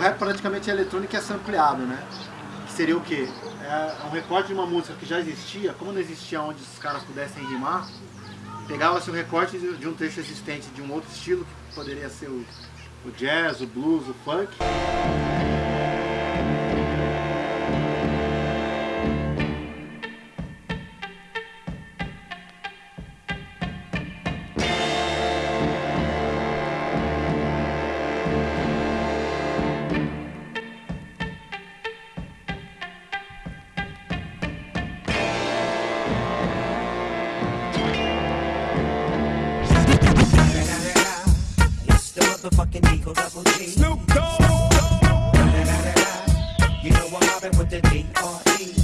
rap praticamente é eletrônico e é sampleado, né? Que seria o quê? É um recorte de uma música que já existia, como não existia onde os caras pudessem rimar, pegava-se um recorte de um trecho existente de um outro estilo, que poderia ser o, o jazz, o blues, o funk. Motherfucking Eagle Double G. Snoop Dogg. You know I'm mobbing with the D.R.E.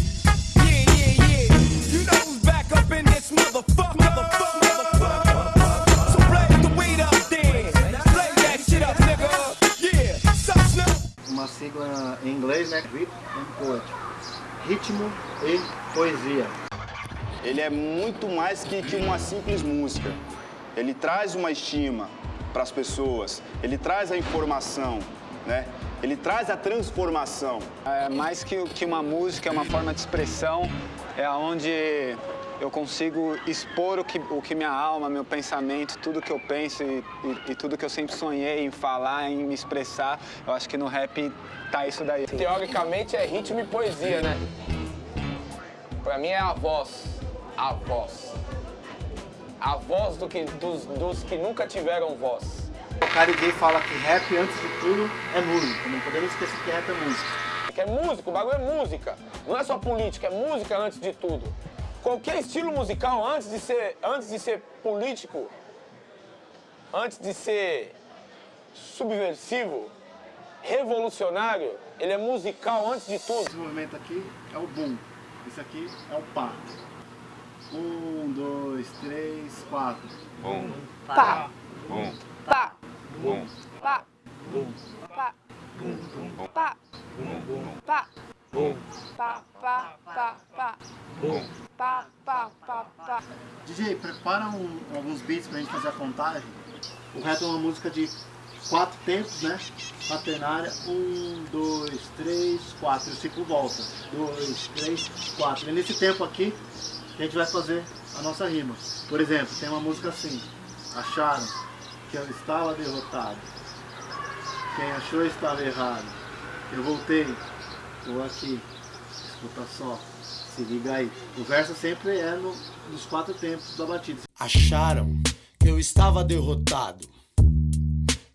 Yeah, yeah, yeah. You know who's back up in this motherfucker. motherfucker, motherfucker. So play the weed up then. Play that shit up, nigga. Yeah. Sup, Snoop? Uma sigla em inglês, né? Rhythm and Poetry. Ritmo e poesia. Ele é muito mais que, que uma simples música. Ele traz uma estima, para as pessoas, ele traz a informação, né? Ele traz a transformação. É mais que, que uma música, é uma forma de expressão, é onde eu consigo expor o que, o que minha alma, meu pensamento, tudo que eu penso e, e, e, tudo que eu sempre sonhei em falar, em me expressar. Eu acho que no rap tá isso daí. Teoricamente é ritmo e poesia, né? Pra mim é a voz, a voz a voz do que, dos, dos que nunca tiveram voz. O cara gay fala que rap, antes de tudo, é música. Não podemos esquecer que rap é música. Que é música, o bagulho é música. Não é só política, é música antes de tudo. Qualquer estilo musical, antes de ser, antes de ser político, antes de ser subversivo, revolucionário, ele é musical antes de tudo. Esse movimento aqui é o boom, esse aqui é o pá. Um, dois, três, quatro. Um. Pá. Um. Pá. Um. Pá. Um. Pá. Um. Pá. Um. Pá. Um. Pá, pá, pá, pá. Um. Pá, pá, pá, pá. DJ, prepara um, alguns beats pra gente fazer a contagem. O resto é uma música de quatro tempos, né? Quaternária. Um, dois, três, quatro. E o ciclo volta. Dois, três, quatro. E nesse tempo aqui, a gente vai fazer a nossa rima. Por exemplo, tem uma música assim. Acharam que eu estava derrotado. Quem achou estava errado. Eu voltei. Estou aqui. Escuta só. Se liga aí. O verso sempre é no, nos quatro tempos da batida. Acharam que eu estava derrotado.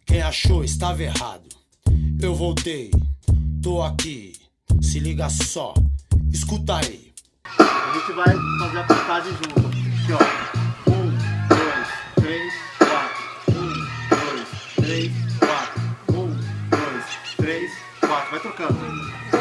Quem achou estava errado. Eu voltei. Tô aqui. Se liga só. Escuta aí. A gente vai fazer a contagem junto. Aqui, ó. Um, dois, três, quatro. Um, dois, três, quatro. Um, dois, três, quatro. Vai trocando.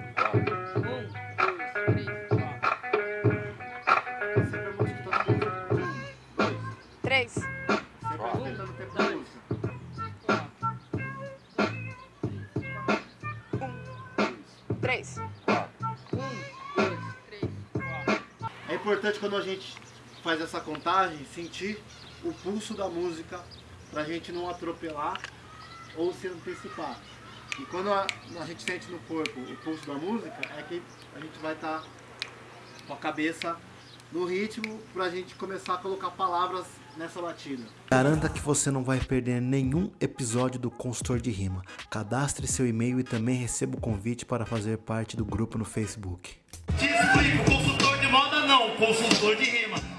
importante quando a gente faz essa contagem, sentir o pulso da música para a gente não atropelar ou se antecipar. E quando a, a, gente sente no corpo o pulso da música, é que a gente vai estar tá com a cabeça no ritmo para a gente começar a colocar palavras nessa batida. Garanta que você não vai perder nenhum episódio do Consultor de Rima. Cadastre seu e-mail e também receba o convite para fazer parte do grupo no Facebook. Te explico, consultor de moda não, consultor de rima.